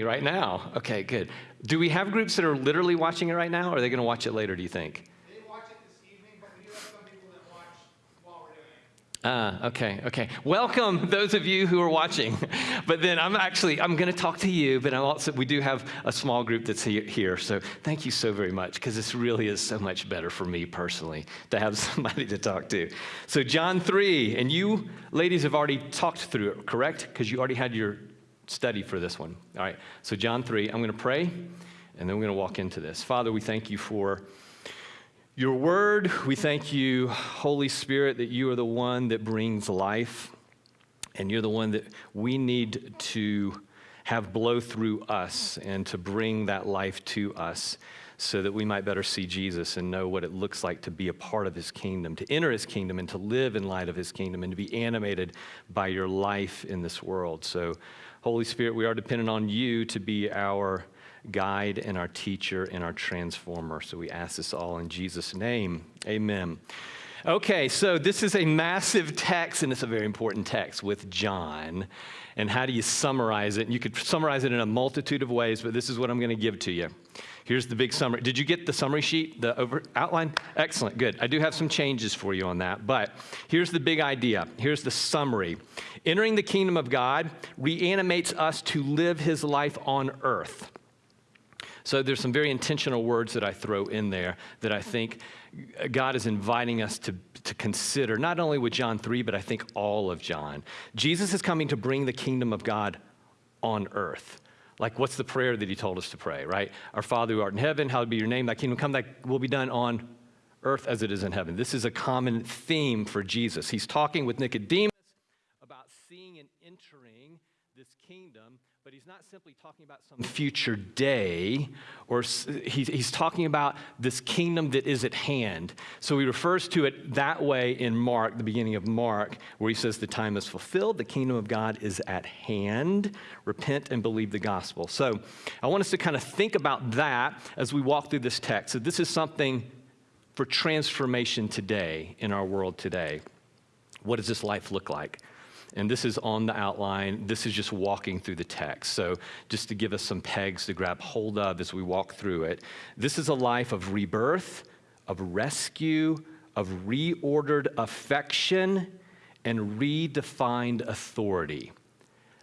right now. Okay, good. Do we have groups that are literally watching it right now, or are they going to watch it later, do you think? They watch it this evening, but we do have some people that watch while we're doing it. Ah, okay, okay. Welcome those of you who are watching. But then I'm actually I'm going to talk to you, but I'm also we do have a small group that's he- here. So thank you so very much because this really is so much better for me personally to have somebody to talk to. So John 3, and you ladies have already talked through it, correct? Because you already had your study for this one. All right. So John 3, I'm going to pray and then we're going to walk into this. Father, we thank you for your word, we thank you, Holy Spirit, that you are the one that brings life, and you're the one that we need to have blow through us and to bring that life to us so that we might better see Jesus and know what it looks like to be a part of his kingdom, to enter his kingdom and to live in light of his kingdom and to be animated by your life in this world. So, Holy Spirit, we are dependent on you to be our guide and our teacher and our transformer. So we ask this all in Jesus' name. Amen. Okay, so this is a massive text, and it's a very important text with John. And how do you summarize it? You could summarize it in a multitude of ways, but this is what I'm going to give to you. Here's the big summary. Did you get the summary sheet, the over outline? Excellent, good. I do have some changes for you on that, but here's the big idea. Here's the summary. Entering the kingdom of God reanimates us to live his life on earth. So there's some very intentional words that I throw in there that I think God is inviting us to, to consider, not only with John 3, but I think all of John. Jesus is coming to bring the kingdom of God on earth. Like, what's the prayer that he told us to pray, right? Our Father who art in heaven, hallowed be your name, thy kingdom come, thy will be done on earth as it is in heaven. This is a common theme for Jesus. He's talking with Nicodemus about seeing and entering this kingdom but he's not simply talking about some future day, or he's, talking about this kingdom that is at hand. So he refers to it that way in Mark, the beginning of Mark, where he says, The time is fulfilled, the kingdom of God is at hand. Repent and believe the gospel. So I want us to kind of think about that as we walk through this text. So this is something for transformation today in our world today. What does this life look like? And this is on the outline. This is just walking through the text. So, just to give us some pegs to grab hold of as we walk through it, this is a life of rebirth, of rescue, of reordered affection, and redefined authority.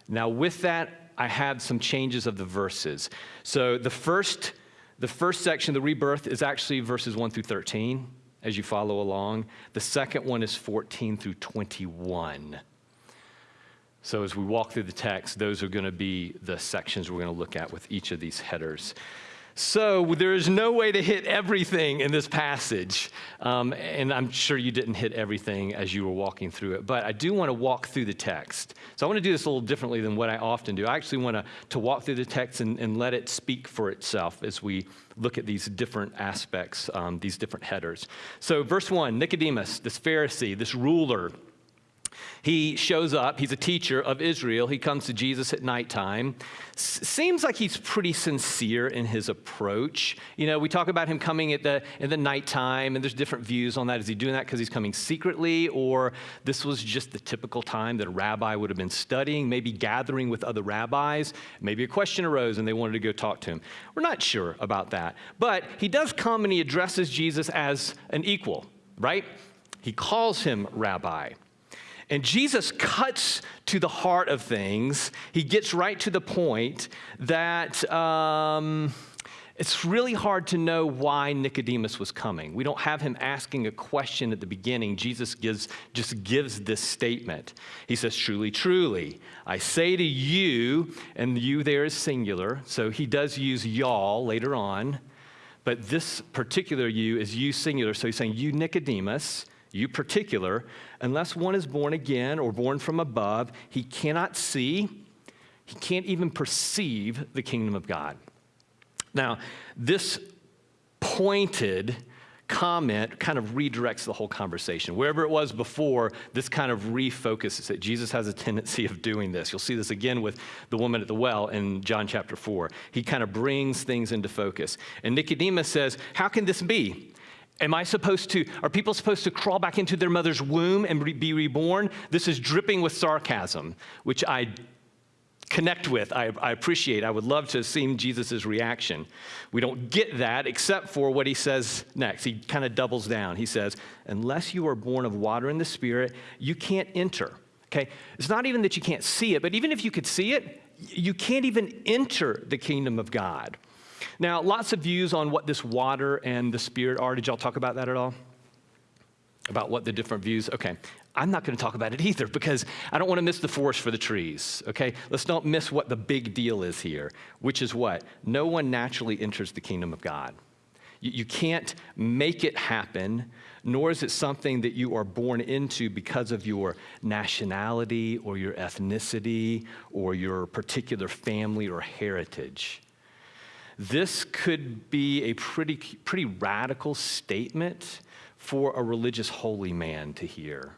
Now, with that, I had some changes of the verses. So, the first, the first section, the rebirth, is actually verses 1 through 13 as you follow along. The second one is 14 through 21. So, as we walk through the text, those are going to be the sections we're going to look at with each of these headers. So, there is no way to hit everything in this passage. Um, and I'm sure you didn't hit everything as you were walking through it. But I do want to walk through the text. So, I want to do this a little differently than what I often do. I actually want to, to walk through the text and, and let it speak for itself as we look at these different aspects, um, these different headers. So, verse 1 Nicodemus, this Pharisee, this ruler, he shows up. He's a teacher of Israel. He comes to Jesus at nighttime. S- seems like he's pretty sincere in his approach. You know, we talk about him coming at the in the nighttime, and there's different views on that. Is he doing that because he's coming secretly, or this was just the typical time that a rabbi would have been studying, maybe gathering with other rabbis? Maybe a question arose and they wanted to go talk to him. We're not sure about that, but he does come and he addresses Jesus as an equal, right? He calls him rabbi. And Jesus cuts to the heart of things. He gets right to the point that um, it's really hard to know why Nicodemus was coming. We don't have him asking a question at the beginning. Jesus gives, just gives this statement. He says, Truly, truly, I say to you, and you there is singular, so he does use y'all later on, but this particular you is you singular. So he's saying, You, Nicodemus, you particular, unless one is born again or born from above, he cannot see, he can't even perceive the kingdom of God. Now, this pointed comment kind of redirects the whole conversation. Wherever it was before, this kind of refocuses it. Jesus has a tendency of doing this. You'll see this again with the woman at the well in John chapter 4. He kind of brings things into focus. And Nicodemus says, How can this be? Am I supposed to, are people supposed to crawl back into their mother's womb and be reborn? This is dripping with sarcasm, which I connect with, I, I appreciate. I would love to have seen Jesus' reaction. We don't get that except for what he says next. He kind of doubles down. He says, Unless you are born of water and the Spirit, you can't enter. Okay? It's not even that you can't see it, but even if you could see it, you can't even enter the kingdom of God. Now, lots of views on what this water and the Spirit are. Did y'all talk about that at all? About what the different views? Okay. I'm not going to talk about it either because I don't want to miss the forest for the trees, okay? Let's not miss what the big deal is here, which is what? No one naturally enters the kingdom of God. You, you can't make it happen, nor is it something that you are born into because of your nationality or your ethnicity or your particular family or heritage. This could be a pretty, pretty radical statement for a religious holy man to hear.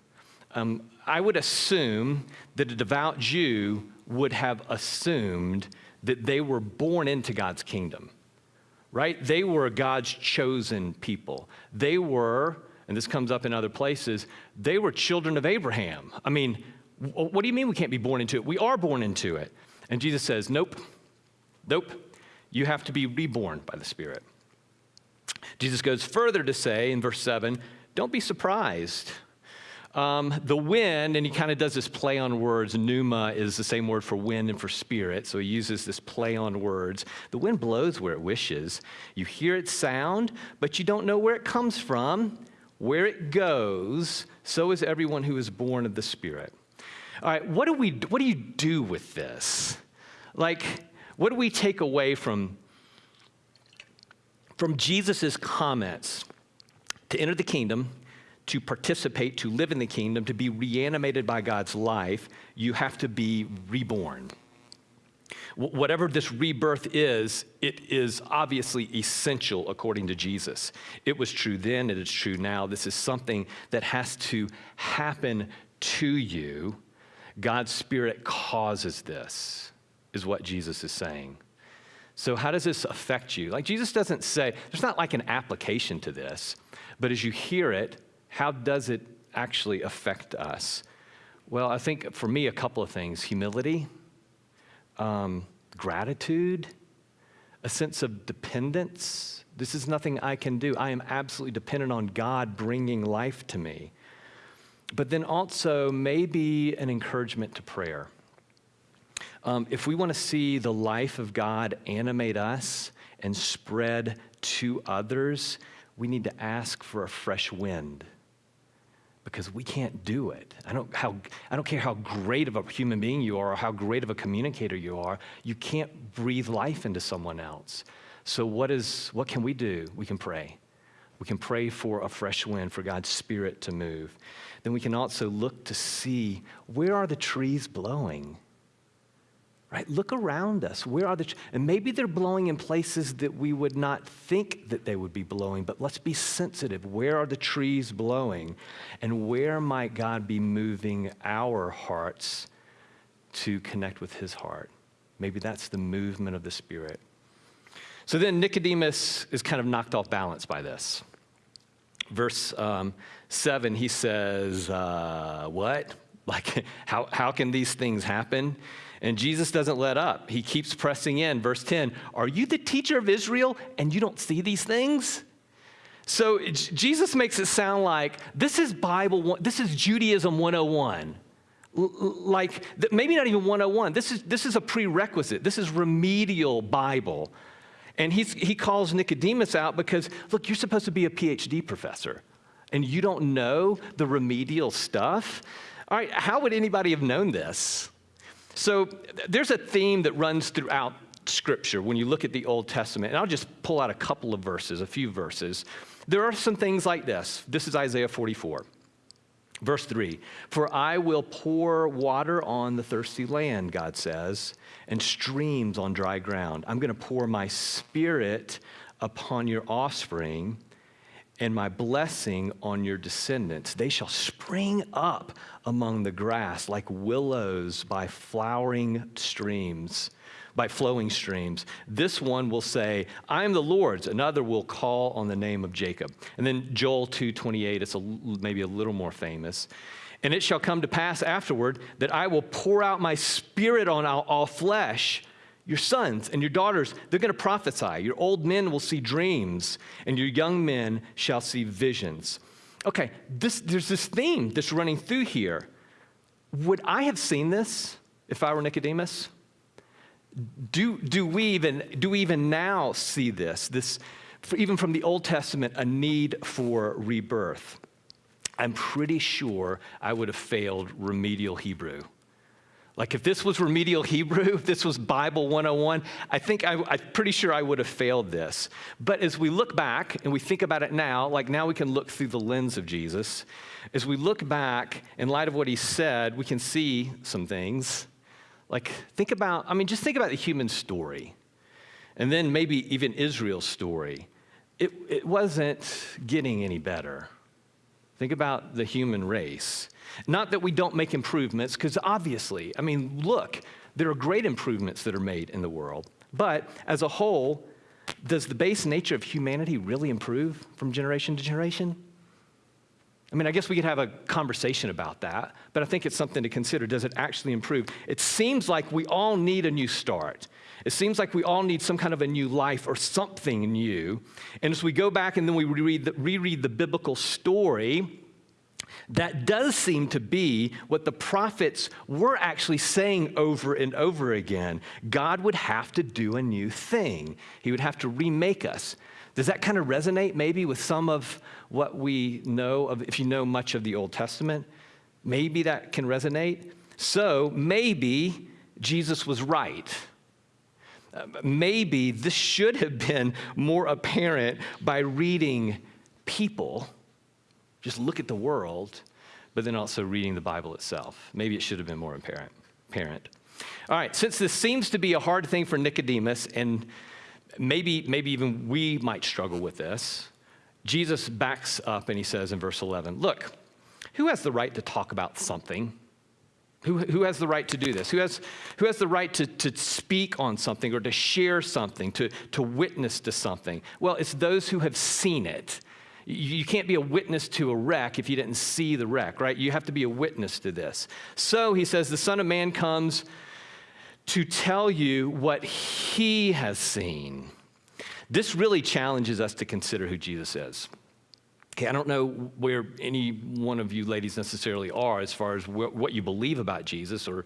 Um, I would assume that a devout Jew would have assumed that they were born into God's kingdom, right? They were God's chosen people. They were, and this comes up in other places, they were children of Abraham. I mean, what do you mean we can't be born into it? We are born into it. And Jesus says, nope, nope, you have to be reborn by the Spirit. Jesus goes further to say in verse 7 don't be surprised um, the wind, and he kind of does this play on words. Pneuma is the same word for wind and for spirit, so he uses this play on words. The wind blows where it wishes. You hear its sound, but you don't know where it comes from, where it goes. So is everyone who is born of the Spirit. All right, what do we? What do you do with this? Like, what do we take away from from Jesus' comments to enter the kingdom? to participate, to live in the kingdom, to be reanimated by God's life, you have to be reborn. Whatever this rebirth is, it is obviously essential according to Jesus. It was true then, it is true now. This is something that has to happen to you. God's Spirit causes this, is what Jesus is saying. So, how does this affect you? Like, Jesus doesn't say, there's not like an application to this, but as you hear it, how does it actually affect us? Well, I think for me, a couple of things humility, um, gratitude, a sense of dependence. This is nothing I can do. I am absolutely dependent on God bringing life to me. But then also, maybe an encouragement to prayer. Um, if we want to see the life of God animate us and spread to others, we need to ask for a fresh wind because we can't do it. I don't, how, I don't care how great of a human being you are or how great of a communicator you are, you can't breathe life into someone else. So, what, is, what can we do? We can pray. We can pray for a fresh wind, for God's Spirit to move. Then we can also look to see where are the trees blowing? Right? Look around us. Where are the, and maybe they're blowing in places that we would not think that they would be blowing, but let's be sensitive. Where are the trees blowing? And where might God be moving our hearts to connect with his heart? Maybe that's the movement of the Spirit. So then Nicodemus is kind of knocked off balance by this. Verse um, 7, he says, uh, What? Like, how, how can these things happen? And Jesus doesn't let up. He keeps pressing in. Verse 10 Are you the teacher of Israel and you don't see these things? So Jesus makes it sound like this is Bible, this is Judaism 101. Like maybe not even 101. This is, this is a prerequisite. This is remedial Bible. And he's, he calls Nicodemus out because, look, you're supposed to be a PhD professor and you don't know the remedial stuff. All right, how would anybody have known this? So there's a theme that runs throughout Scripture when you look at the Old Testament. And I'll just pull out a couple of verses, a few verses. There are some things like this. This is Isaiah 44. Verse 3 For I will pour water on the thirsty land, God says, and streams on dry ground. I'm going to pour my spirit upon your offspring and my blessing on your descendants. They shall spring up among the grass like willows by flowering streams, by flowing streams. This one will say, I am the Lord's. Another will call on the name of Jacob. And then Joel 2:28, it's a, maybe a little more famous. And it shall come to pass afterward that I will pour out my spirit on all, all flesh. Your sons and your daughters, they're going to prophesy. Your old men will see dreams, and your young men shall see visions. Okay, this, there's this theme that's running through here. Would I have seen this if I were Nicodemus? Do, do, we, even, do we even now see this, this even from the Old Testament, a need for rebirth? I'm pretty sure I would have failed remedial Hebrew. Like if this was remedial Hebrew, if this was Bible 101, I think I, am pretty sure I would have failed this. But as we look back and we think about it now, like now we can look through the lens of Jesus. As we look back in light of what he said, we can see some things. Like think about, I mean, just think about the human story. And then maybe even Israel's story. It, it wasn't getting any better. Think about the human race. Not that we don't make improvements, because obviously, I mean, look, there are great improvements that are made in the world. But as a whole, does the base nature of humanity really improve from generation to generation? I mean, I guess we could have a conversation about that, but I think it's something to consider. Does it actually improve? It seems like we all need a new start. It seems like we all need some kind of a new life or something new. And as we go back and then we reread the, reread the biblical story, that does seem to be what the prophets were actually saying over and over again. God would have to do a new thing, He would have to remake us. Does that kind of resonate maybe with some of what we know of, if you know much of the Old Testament? Maybe that can resonate. So maybe Jesus was right. Maybe this should have been more apparent by reading people just look at the world, but then also reading the Bible itself. Maybe it should have been more apparent. apparent. All right, since this seems to be a hard thing for Nicodemus, and maybe, maybe even we might struggle with this, Jesus backs up and he says in verse 11, Look, who has the right to talk about something? Who, who has the right to do this? Who has, who has the right to, to speak on something or to share something, to, to witness to something? Well, it's those who have seen it. You can't be a witness to a wreck if you didn't see the wreck, right? You have to be a witness to this. So he says, the Son of Man comes to tell you what he has seen. This really challenges us to consider who Jesus is. Okay, I don't know where any one of you ladies necessarily are as far as wh- what you believe about Jesus or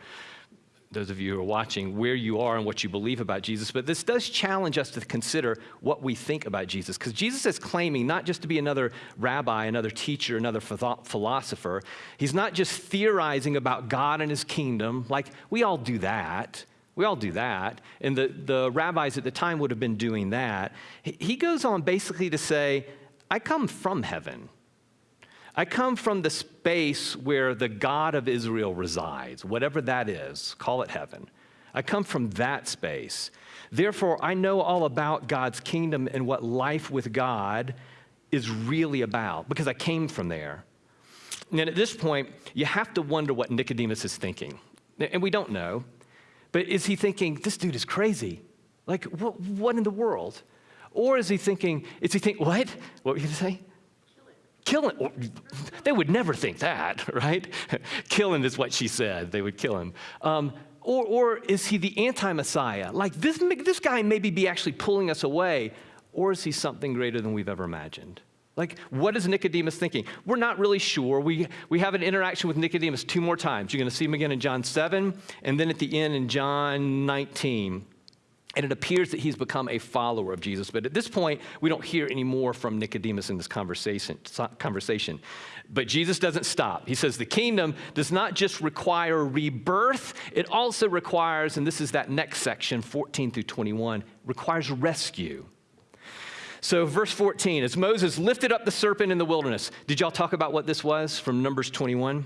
those of you who are watching, where you are and what you believe about Jesus. But this does challenge us to consider what we think about Jesus. Because Jesus is claiming not just to be another rabbi, another teacher, another philosopher. He's not just theorizing about God and his kingdom, like we all do that. We all do that. And the, the rabbis at the time would have been doing that. He goes on basically to say, I come from heaven. I come from the space where the God of Israel resides, whatever that is, call it heaven. I come from that space. Therefore, I know all about God's kingdom and what life with God is really about because I came from there. And at this point, you have to wonder what Nicodemus is thinking. And we don't know. But is he thinking, this dude is crazy? Like, what, what in the world? Or is he thinking, is he thinking, what? What were you to say? Kill him. They would never think that, right? kill him is what she said. They would kill him. Um, or, or is he the anti Messiah? Like this, this guy maybe be actually pulling us away. Or is he something greater than we've ever imagined? Like, what is Nicodemus thinking? We're not really sure. We, we have an interaction with Nicodemus two more times. You're going to see him again in John 7, and then at the end in John 19. And it appears that he's become a follower of Jesus. But at this point, we don't hear any more from Nicodemus in this conversation. conversation. But Jesus doesn't stop. He says the kingdom does not just require rebirth, it also requires, and this is that next section, 14 through 21, requires rescue. So, verse 14, as Moses lifted up the serpent in the wilderness, did y'all talk about what this was from Numbers 21?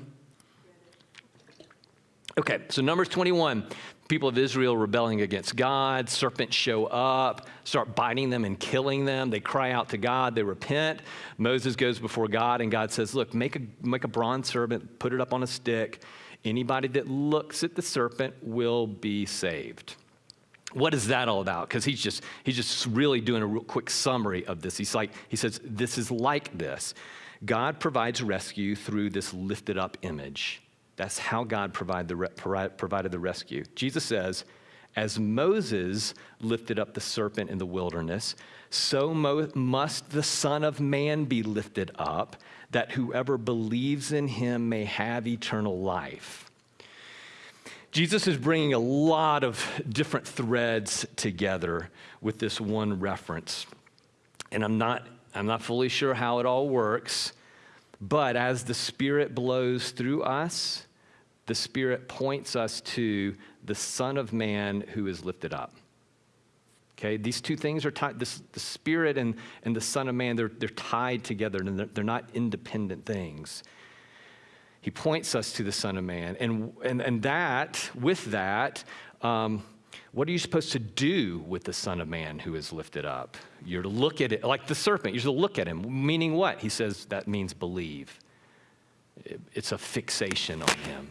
Okay, so Numbers 21, people of Israel rebelling against God, serpents show up, start biting them and killing them. They cry out to God, they repent. Moses goes before God, and God says, Look, make a, make a bronze serpent, put it up on a stick. Anybody that looks at the serpent will be saved. What is that all about? Because he's just he's just really doing a real quick summary of this. He's like he says this is like this. God provides rescue through this lifted up image. That's how God provide the, provided the rescue. Jesus says, as Moses lifted up the serpent in the wilderness, so must the Son of Man be lifted up, that whoever believes in him may have eternal life. Jesus is bringing a lot of different threads together with this one reference. And I'm not, I'm not fully sure how it all works, but as the Spirit blows through us, the Spirit points us to the Son of Man who is lifted up. Okay, these two things are tied, this, the Spirit and, and the Son of Man, they're, they're tied together and they're, they're not independent things. He points us to the Son of Man. And, and, and that, with that, um, what are you supposed to do with the Son of Man who is lifted up? You're to look at it like the serpent. You're to look at him, meaning what? He says that means believe. It's a fixation on him.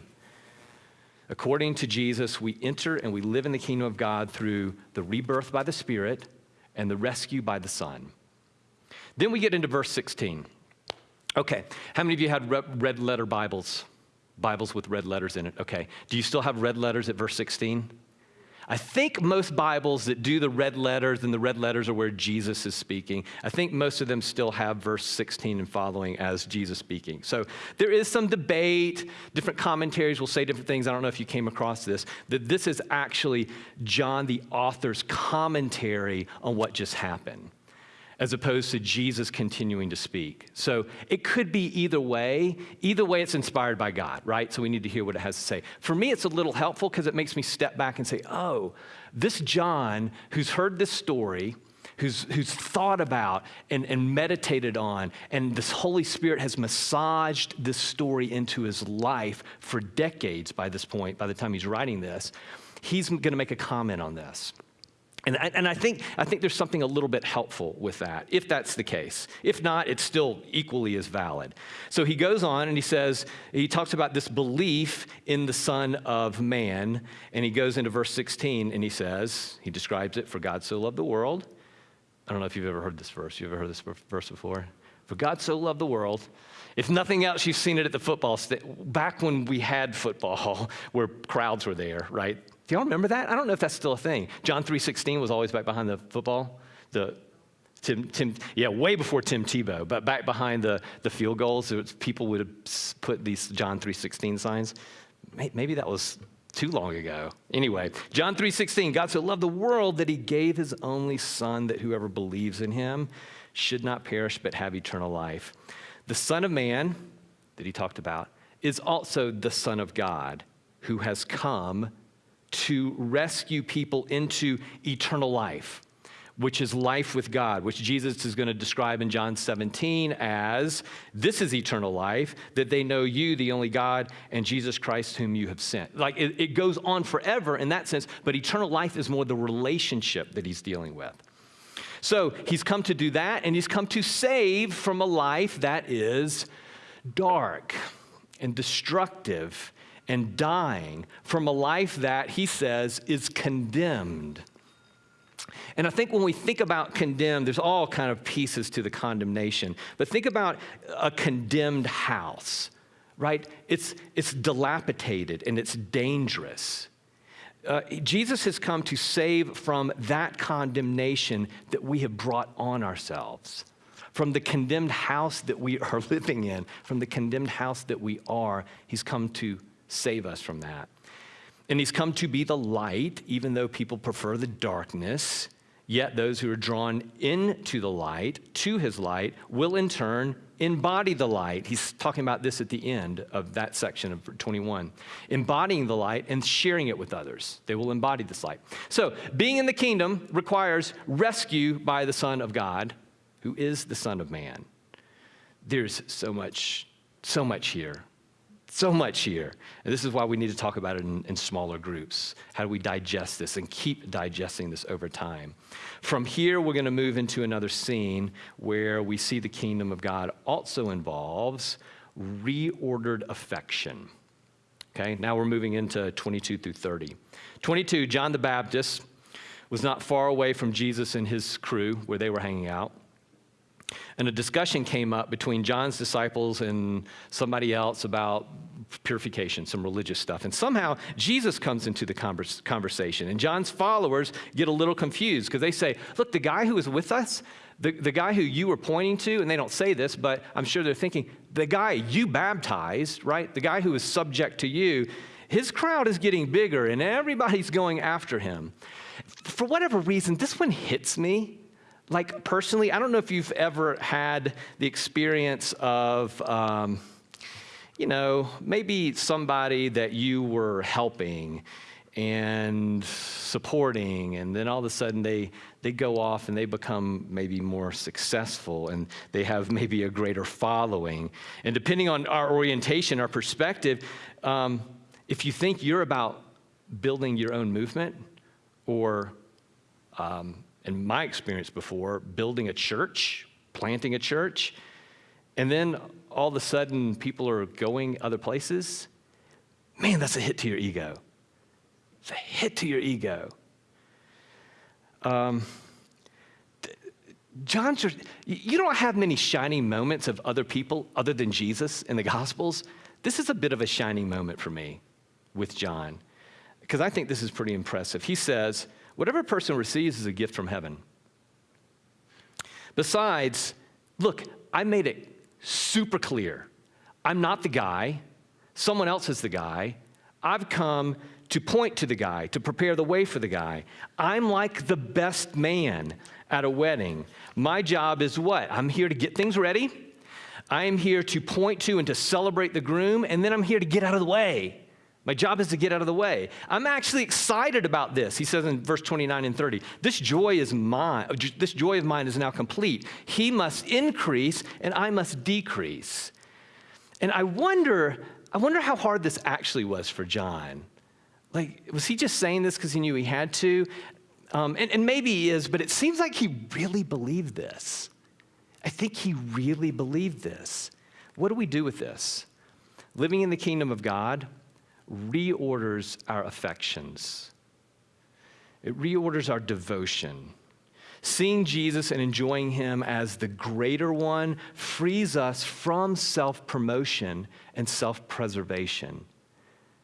According to Jesus, we enter and we live in the kingdom of God through the rebirth by the Spirit and the rescue by the Son. Then we get into verse 16. Okay, how many of you had red letter Bibles? Bibles with red letters in it. Okay. Do you still have red letters at verse 16? I think most Bibles that do the red letters and the red letters are where Jesus is speaking. I think most of them still have verse 16 and following as Jesus speaking. So there is some debate. Different commentaries will say different things. I don't know if you came across this, that this is actually John, the author's commentary on what just happened as opposed to Jesus continuing to speak. So it could be either way. Either way, it's inspired by God, right? So we need to hear what it has to say. For me, it's a little helpful because it makes me step back and say, oh, this John who's heard this story, who's, who's thought about and, and meditated on, and this Holy Spirit has massaged this story into his life for decades by this point, by the time he's writing this, he's going to make a comment on this. And, I, and I, think, I think there's something a little bit helpful with that, if that's the case. If not, it's still equally as valid. So he goes on and he says, he talks about this belief in the Son of Man, and he goes into verse 16 and he says, he describes it, for God so loved the world. I don't know if you've ever heard this verse. You ever heard this verse before? For God so loved the world. If nothing else, you've seen it at the football. St- back when we had football, where crowds were there, right? Do y'all remember that? I don't know if that's still a thing. John 3.16 was always back behind the football. The Tim, Tim, yeah, way before Tim Tebow, but back behind the, the field goals, people would have put these John 3.16 signs. Maybe that was too long ago. Anyway, John 3.16, God so loved the world that he gave his only son that whoever believes in him should not perish but have eternal life. The Son of Man that he talked about is also the Son of God who has come to rescue people into eternal life, which is life with God, which Jesus is going to describe in John 17 as this is eternal life, that they know you, the only God, and Jesus Christ, whom you have sent. Like it, it goes on forever in that sense, but eternal life is more the relationship that he's dealing with. So he's come to do that, and he's come to save from a life that is dark and destructive and dying from a life that, he says, is condemned. And I think when we think about condemned, there's all kind of pieces to the condemnation. But think about a condemned house, right? It's, it's dilapidated and it's dangerous. Uh, Jesus has come to save from that condemnation that we have brought on ourselves, from the condemned house that we are living in, from the condemned house that we are. He's come to save us from that. And he's come to be the light, even though people prefer the darkness. Yet those who are drawn into the light, to his light, will in turn embody the light. He's talking about this at the end of that section of 21. Embodying the light and sharing it with others. They will embody this light. So, being in the kingdom requires rescue by the Son of God, who is the Son of Man. There's so much, so much here so much here. And this is why we need to talk about it in, in, smaller groups. How do we digest this and keep digesting this over time? From here, we're going to move into another scene where we see the kingdom of God also involves reordered affection. Okay, now we're moving into 22 through 30. 22, John the Baptist, was not far away from Jesus and his crew where they were hanging out. And a discussion came up between John's disciples and somebody else about purification, some religious stuff. And somehow Jesus comes into the convers- conversation. And John's followers get a little confused because they say, Look, the guy who was with us, the, the guy who you were pointing to, and they don't say this, but I'm sure they're thinking, the guy you baptized, right? The guy who is subject to you, his crowd is getting bigger and everybody's going after him. For whatever reason, this one hits me like personally, I don't know if you've ever had the experience of, um, you know, maybe somebody that you were helping and supporting, and then all of a sudden they, they go off and they become maybe more successful and they have maybe a greater following. And depending on our orientation, our perspective, um, if you think you're about building your own movement or um, in my experience before, building a church, planting a church, and then all of a sudden people are going other places, man, that's a hit to your ego. It's a hit to your ego. Um, John, you don't have many shining moments of other people other than Jesus in the Gospels. This is a bit of a shining moment for me with John, because I think this is pretty impressive. He says, Whatever a person receives is a gift from heaven. Besides, look, I made it super clear. I'm not the guy, someone else is the guy. I've come to point to the guy, to prepare the way for the guy. I'm like the best man at a wedding. My job is what? I'm here to get things ready. I am here to point to and to celebrate the groom, and then I'm here to get out of the way. My job is to get out of the way. I'm actually excited about this. He says in verse 29 and 30, this joy is mine. This joy of mine is now complete. He must increase and I must decrease. And I wonder, I wonder how hard this actually was for John. Like, was he just saying this because he knew he had to? Um, and, and maybe he is, but it seems like he really believed this. I think he really believed this. What do we do with this? Living in the kingdom of God, reorders our affections, it reorders our devotion. Seeing Jesus and enjoying Him as the greater one frees us from self promotion and self preservation.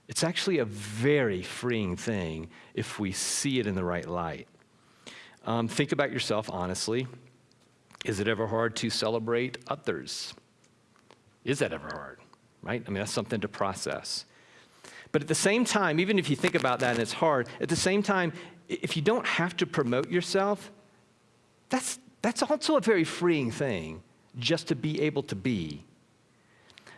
It's actually a very freeing thing if we see it in the right light. Um, think about yourself honestly. Is it ever hard to celebrate others? Is that ever hard? Right? I mean, that's something to process. But at the same time, even if you think about that and it's hard, at the same time, if you don't have to promote yourself, that's, that's also a very freeing thing, just to be able to be.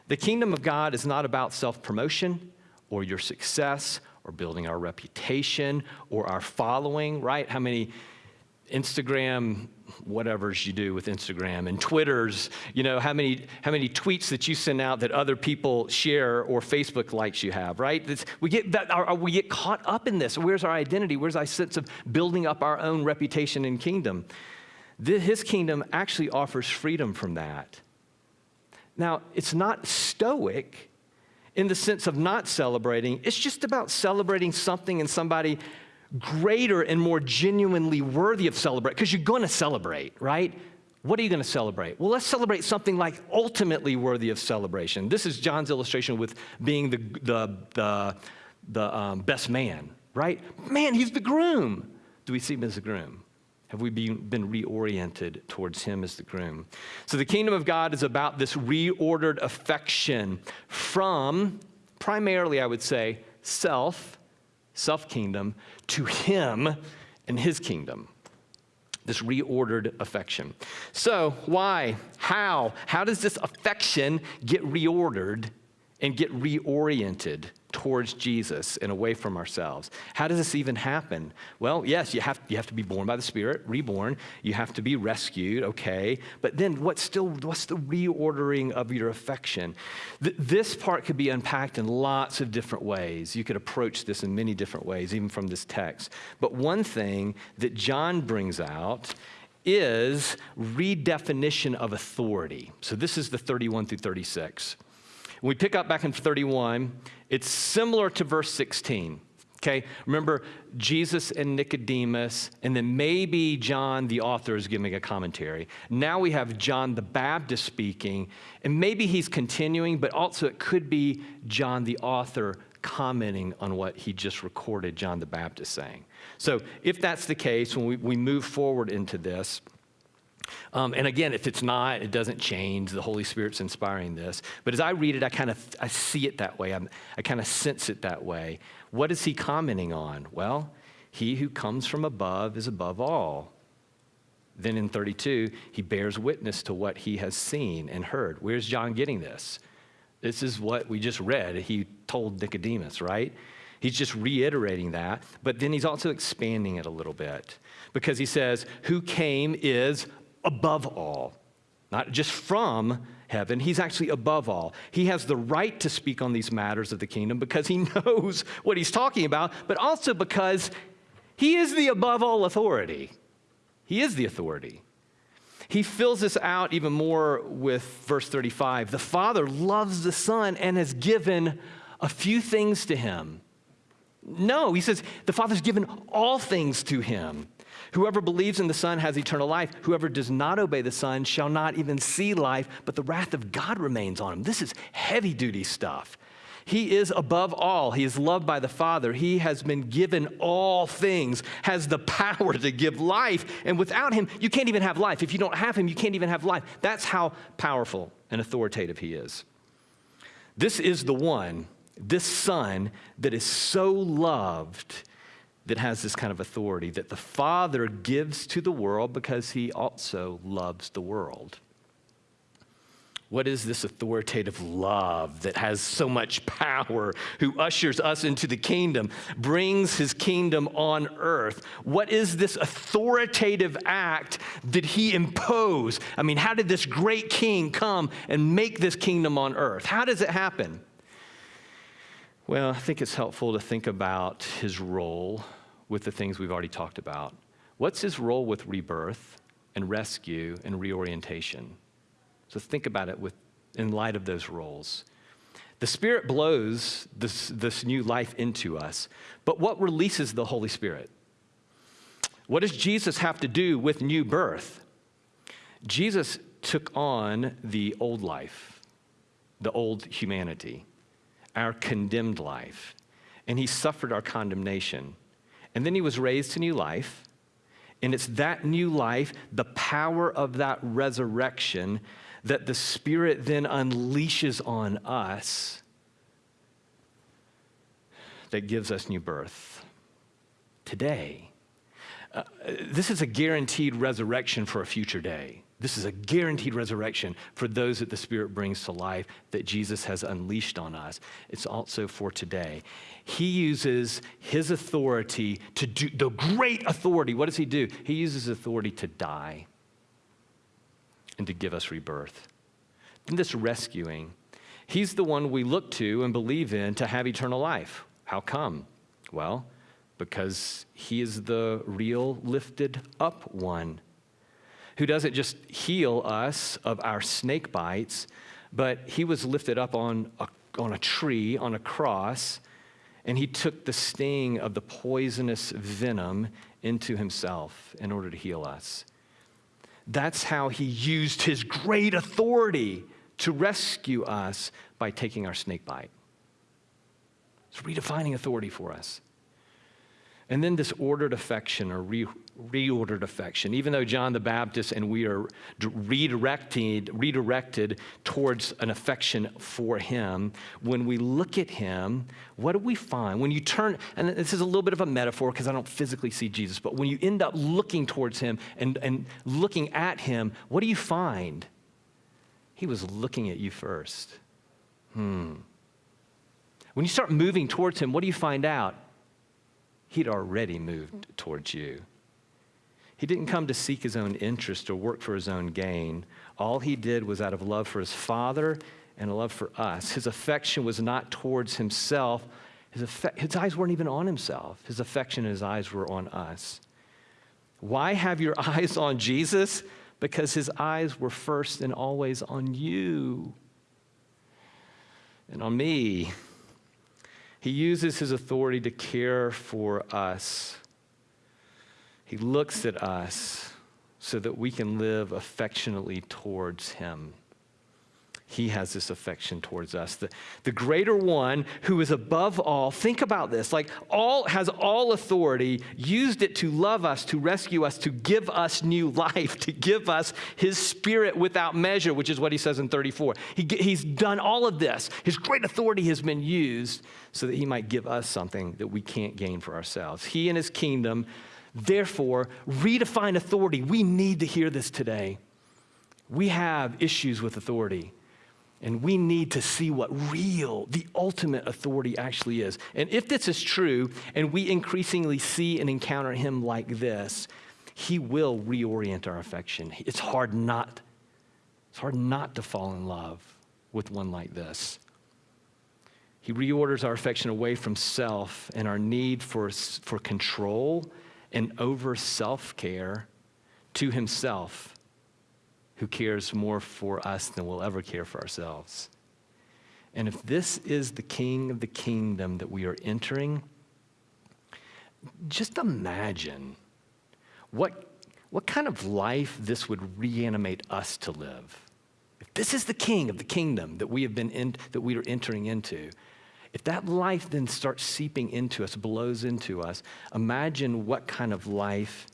The kingdom of God is not about self promotion or your success or building our reputation or our following, right? How many Instagram whatever's you do with Instagram and Twitter's, you know, how many, how many tweets that you send out that other people share or Facebook likes you have, right? We, get that, we get caught up in this. Where's our identity? Where's our sense of building up our own reputation and kingdom? his kingdom actually offers freedom from that. Now, it's not stoic in the sense of not celebrating, it's just about celebrating something and somebody greater and more genuinely worthy of celebrate because you're going to celebrate, right? What are you going to celebrate? Well, let's celebrate something like ultimately worthy of celebration. This is John's illustration with being the, the, the, the um, best man, right? Man, he's the groom. Do we see him as the groom? Have we been, been reoriented towards him as the groom? So the kingdom of God is about this reordered affection from primarily, I would say, self self kingdom, to him and his kingdom. This reordered affection. So, why? How? How does this affection get reordered and get reoriented towards Jesus and away from ourselves. How does this even happen? Well, yes, you have, you have to be born by the Spirit, reborn. You have to be rescued, okay. But then what's still, what's the reordering of your affection? Th- this part could be unpacked in lots of different ways. You could approach this in many different ways, even from this text. But one thing that John brings out is redefinition of authority. So this is the 31 through 36. When we pick up back in 31, it's similar to verse 16. Okay, remember Jesus and Nicodemus, and then maybe John, the author, is giving a commentary. Now we have John the Baptist speaking, and maybe he's continuing, but also it could be John the author commenting on what he just recorded John the Baptist saying. So if that's the case, when we, we move forward into this, um, and again, if it's not, it doesn't change. The Holy Spirit's inspiring this. But as I read it, I kind of I see it that way. I'm, I kind of sense it that way. What is he commenting on? Well, he who comes from above is above all. Then in 32, he bears witness to what he has seen and heard. Where's John getting this? This is what we just read. He told Nicodemus, right? He's just reiterating that, but then he's also expanding it a little bit because he says, Who came is above all, not just from heaven. He's actually above all. He has the right to speak on these matters of the kingdom because he knows what he's talking about, but also because he is the above all authority. He is the authority. He fills this out even more with verse 35. The Father loves the Son and has given a few things to him. No, he says the Father's given all things to him. Whoever believes in the Son has eternal life. Whoever does not obey the Son shall not even see life, but the wrath of God remains on him. This is heavy duty stuff. He is above all. He is loved by the Father. He has been given all things, has the power to give life. And without him, you can't even have life. If you don't have him, you can't even have life. That's how powerful and authoritative he is. This is the one, this Son, that is so loved that has this kind of authority that the Father gives to the world because he also loves the world. What is this authoritative love that has so much power, who ushers us into the kingdom, brings his kingdom on earth? What is this authoritative act that he impose? I mean, how did this great king come and make this kingdom on earth? How does it happen? Well, I think it's helpful to think about his role with the things we've already talked about. What's his role with rebirth and rescue and reorientation? So think about it with, in light of those roles. The Spirit blows this, this new life into us, but what releases the Holy Spirit? What does Jesus have to do with new birth? Jesus took on the old life, the old humanity, our condemned life, and he suffered our condemnation. And then he was raised to new life. And it's that new life, the power of that resurrection, that the Spirit then unleashes on us that gives us new birth. Today, uh, this is a guaranteed resurrection for a future day. This is a guaranteed resurrection for those that the Spirit brings to life that Jesus has unleashed on us. It's also for today. He uses his authority to do the great authority. What does he do? He uses authority to die and to give us rebirth. And this rescuing, he's the one we look to and believe in to have eternal life. How come? Well, because he is the real lifted up one who doesn't just heal us of our snake bites, but he was lifted up on a, on a tree, on a cross, and he took the sting of the poisonous venom into himself in order to heal us. That's how he used his great authority to rescue us by taking our snake bite. It's redefining authority for us. And then this ordered affection or re- reordered affection. Even though John the Baptist and we are redirected, redirected towards an affection for him, when we look at him, what do we find? When you turn, and this is a little bit of a metaphor because I don't physically see Jesus, but when you end up looking towards him and, and looking at him, what do you find? He was looking at you first. Hmm. When you start moving towards him, what do you find out? He'd already moved towards you. He didn't come to seek his own interest or work for his own gain. All he did was out of love for his Father and a love for us. His affection was not towards himself. His, his eyes weren't even on himself. His affection and his eyes were on us. Why have your eyes on Jesus? Because his eyes were first and always on you and on me. He uses his authority to care for us. He looks at us so that we can live affectionately towards him. He has this affection towards us. The, the greater one who is above all, think about this, like all has all authority, used it to love us, to rescue us, to give us new life, to give us his spirit without measure, which is what he says in 34. He, he's done all of this. His great authority has been used so that he might give us something that we can't gain for ourselves. He and his kingdom, therefore, redefine authority. We need to hear this today. We have issues with authority. And we need to see what real, the ultimate authority actually is. And if this is true, and we increasingly see and encounter him like this, he will reorient our affection. It's hard not, it's hard not to fall in love with one like this. He reorders our affection away from self and our need for, for control and over self care to himself who cares more for us than we'll ever care for ourselves. And if this is the king of the kingdom that we are entering, just imagine what, what kind of life this would reanimate us to live. If this is the king of the kingdom that we have been in, that we are entering into, if that life then starts seeping into us, blows into us, imagine what kind of life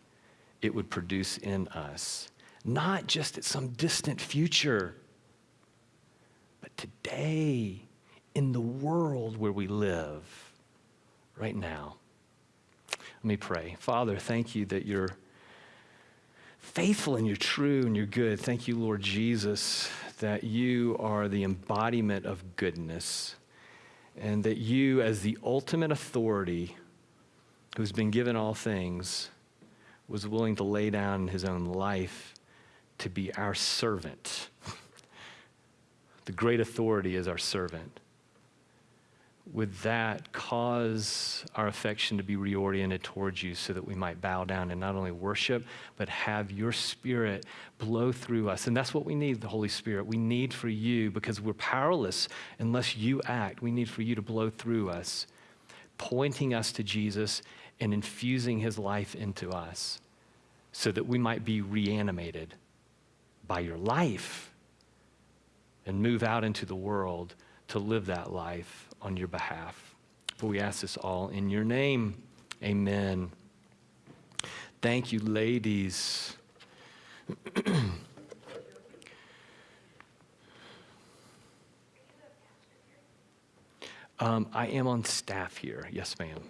it would produce in us not just at some distant future, but today in the world where we live right now. Let me pray. Father, thank you that you're faithful and you're true and you're good. Thank you, Lord Jesus, that you are the embodiment of goodness and that you, as the ultimate authority who's been given all things, was willing to lay down his own life to be our servant. the great authority is our servant. Would that cause our affection to be reoriented towards you so that we might bow down and not only worship, but have your spirit blow through us? And that's what we need, the Holy Spirit. We need for you, because we're powerless unless you act. We need for you to blow through us, pointing us to Jesus and infusing his life into us so that we might be reanimated by your life and move out into the world to live that life on your behalf. For we ask this all in your name. Amen. Thank you, ladies. um, I am on staff here. Yes, ma'am.